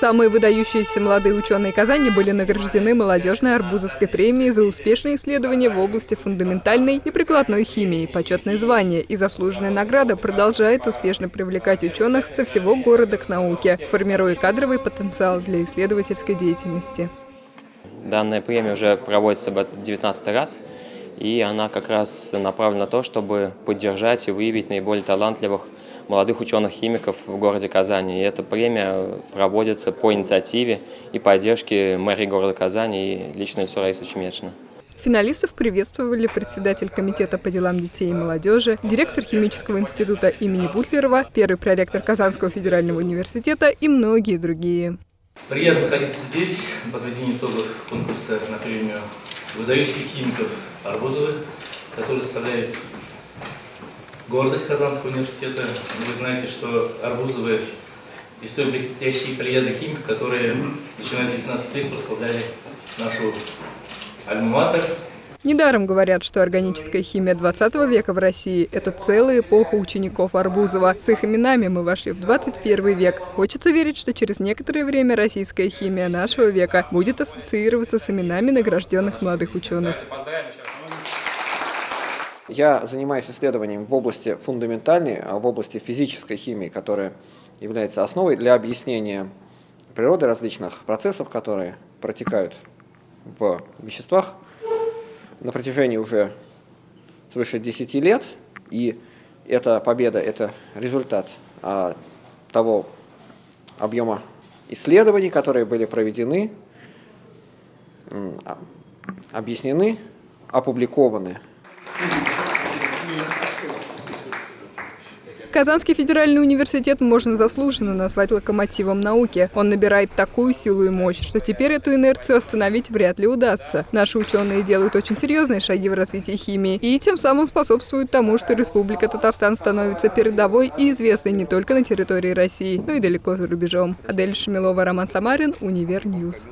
Самые выдающиеся молодые ученые Казани были награждены молодежной арбузовской премией за успешные исследования в области фундаментальной и прикладной химии. Почетное звание и заслуженная награда продолжает успешно привлекать ученых со всего города к науке, формируя кадровый потенциал для исследовательской деятельности. Данная премия уже проводится в 19 раз и она как раз направлена на то, чтобы поддержать и выявить наиболее талантливых молодых ученых-химиков в городе Казани. И эта премия проводится по инициативе и поддержке мэрии города Казани и лично лицо Раисы Чемечина. Финалистов приветствовали председатель комитета по делам детей и молодежи, директор химического института имени Бутлерова, первый проректор Казанского федерального университета и многие другие. Приятно находиться здесь, подведение итогов конкурса на премию выдающихся химиков Арбузовых, которые составляют гордость Казанского университета. Вы знаете, что Арбузовы из той блестящей плеяды химиков, которые, начиная с 19 века, прославляли нашу альма-матер. Недаром говорят, что органическая химия 20 века в России – это целая эпоха учеников Арбузова. С их именами мы вошли в 21 век. Хочется верить, что через некоторое время российская химия нашего века будет ассоциироваться с именами награжденных молодых ученых. Я занимаюсь исследованием в области фундаментальной, а в области физической химии, которая является основой для объяснения природы различных процессов, которые протекают в веществах на протяжении уже свыше 10 лет. И эта победа – это результат а, того объема исследований, которые были проведены, а, объяснены, опубликованы. Казанский федеральный университет можно заслуженно назвать локомотивом науки. Он набирает такую силу и мощь, что теперь эту инерцию остановить вряд ли удастся. Наши ученые делают очень серьезные шаги в развитии химии и тем самым способствуют тому, что Республика Татарстан становится передовой и известной не только на территории России, но и далеко за рубежом. Адель Шамилова, Роман Самарин, Univer News.